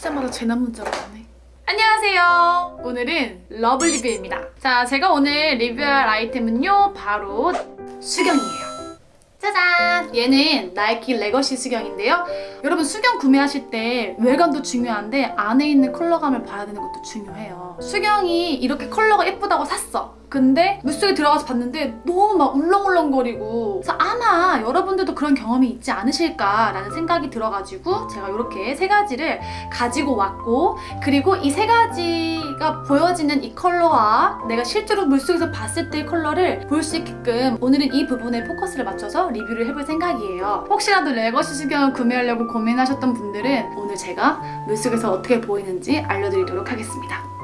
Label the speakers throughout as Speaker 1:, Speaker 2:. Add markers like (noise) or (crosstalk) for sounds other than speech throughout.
Speaker 1: 키자마자 재난 문자가 오네. 안녕하세요. 오늘은 러블 리뷰입니다. 자, 제가 오늘 리뷰할 아이템은요. 바로 수경이에요. 짜잔! 얘는 나이키 레거시 수경인데요. 여러분 수경 구매하실 때 외관도 중요한데 안에 있는 컬러감을 봐야 되는 것도 중요해요. 수경이 이렇게 컬러가 예쁘다고 샀어. 근데 물속에 들어가서 봤는데 너무 막 울렁울렁거리고 그래서 아마 여러분들도 그런 경험이 있지 않으실까라는 생각이 들어가지고 제가 이렇게 세 가지를 가지고 왔고 그리고 이 세 가지가 보여지는 이 컬러와 내가 실제로 물속에서 봤을 때의 컬러를 볼 수 있게끔 오늘은 이 부분에 포커스를 맞춰서 리뷰를 해볼 생각이에요. 혹시라도 레거시 수경을 구매하려고 고민하셨던 분들은 오늘 제가 물속에서 어떻게 보이는지 알려드리도록 하겠습니다.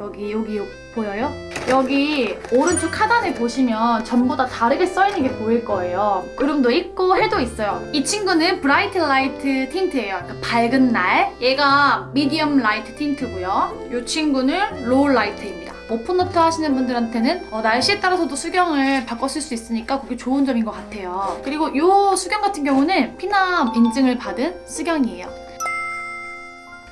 Speaker 1: 여기 여기 요, 보여요? 여기 오른쪽 하단에 보시면 전부 다 다르게 써있는 게 보일 거예요. 구름도 있고 해도 있어요. 이 친구는 bright light tint예요. 그러니까 밝은 날. 얘가 medium light tint고요. 이 친구는 low light입니다. open water 하시는 분들한테는 어, 날씨에 따라서도 수경을 바꿔 쓸 수 있으니까 그게 좋은 점인 것 같아요. 그리고 이 수경 같은 경우는 피남 인증을 받은 수경이에요.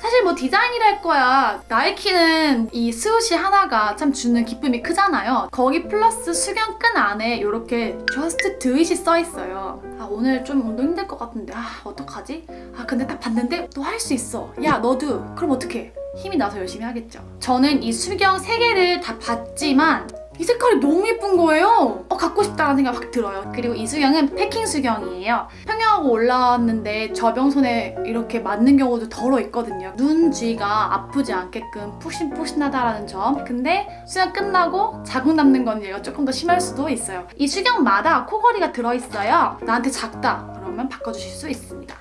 Speaker 1: 사실 뭐 디자인이라 할 거야. 나이키는 이 스우시 하나가 참 주는 기쁨이 크잖아요. 거기 플러스 수경끈 안에 이렇게 Just Do It이 써있어요. 아 오늘 좀 운동 힘들 것 같은데 아 어떡하지? 아 근데 딱 봤는데 너 할 수 있어. 야 너도 그럼 어떡해? 힘이 나서 열심히 하겠죠. 저는 이 수경 3개를 다 봤지만 이 색깔이 너무 예쁜 거예요. 어, 갖고 싶다는 생각 확 들어요. 그리고 이 수경은 패킹 수경이에요. 평영하고 올라왔는데 접영 손에 이렇게 맞는 경우도 더러 있거든요. 눈 주위가 아프지 않게끔 푹신푹신하다라는 점. 근데 수영 끝나고 자국 남는 건 조금 더 심할 수도 있어요. 이 수경마다 코걸이가 들어있어요. 나한테 작다. 그러면 바꿔주실 수 있습니다.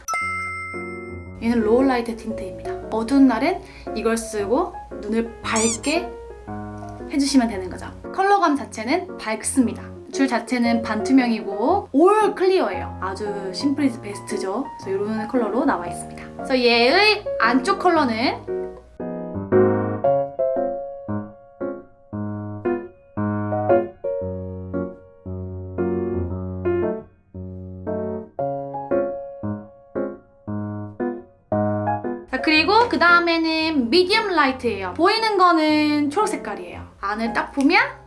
Speaker 1: 얘는 low light tint입니다. 어두운 날은 이걸 쓰고 눈을 밝게 해주시면 되는 거죠. 컬러감 자체는 밝습니다. 줄 자체는 반투명이고 all clear예요. 아주 simple is best죠. 그래서 이런 컬러로 나와 있습니다. 그래서 얘의 안쪽 컬러는 그리고 그 다음에는 medium light예요. 보이는 거는 초록 색깔이에요. 안을 딱 보면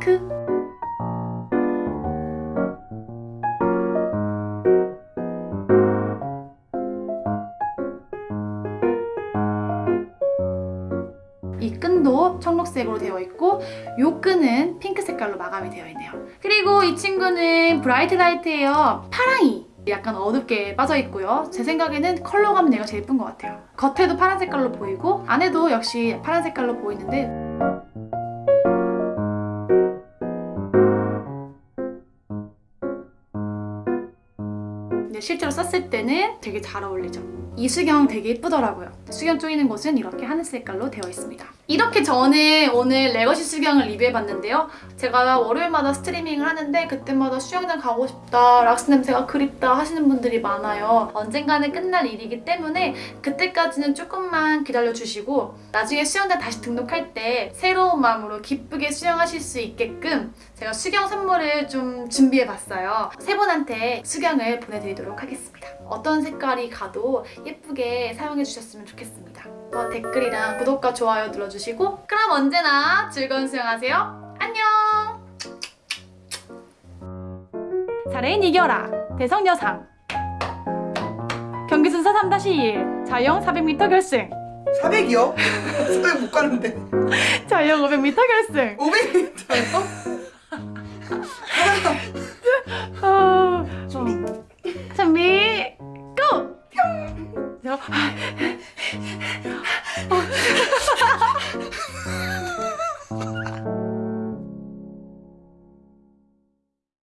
Speaker 1: 핑크. 이 끈도 청록색으로 되어 있고 이 끈은 핑크 색깔로 마감이 되어 있네요. 그리고 이 친구는 bright light예요. 파랑이. 약간 어둡게 빠져있고요. 제 생각에는 컬러감은 얘가 제일 예쁜 것 같아요. 겉에도 파란 색깔로 보이고 안에도 역시 파란 색깔로 보이는데 근데 실제로 썼을 때는 되게 잘 어울리죠. 이 수경 되게 예쁘더라고요. 수경 쪼이는 곳은 이렇게 하늘 색깔로 되어 있습니다. 이렇게 저는 오늘 레거시 수경을 리뷰해봤는데요. 제가 월요일마다 스트리밍을 하는데 그때마다 수영장 가고 싶다, 락스 냄새가 그립다 하시는 분들이 많아요. 언젠가는 끝날 일이기 때문에 그때까지는 조금만 기다려주시고 나중에 수영장 다시 등록할 때 새로운 마음으로 기쁘게 수영하실 수 있게끔 제가 수경 선물을 좀 준비해봤어요. 세 분한테 수경을 보내드리도록 하겠습니다. 어떤 색깔이 가도 예쁘게 사용해주셨으면 좋겠습니다. 어, 댓글이랑 구독과 좋아요 눌러주시고 그럼 언제나 즐거운 수영하세요. 안녕! 사레인 이겨라! 대성여상 경기 순서 3-1 자영 400m 결승
Speaker 2: 400이요? 400 못 가는데 (laughs)
Speaker 1: 자영 500m 결승
Speaker 2: 500m요?
Speaker 1: 저, 어.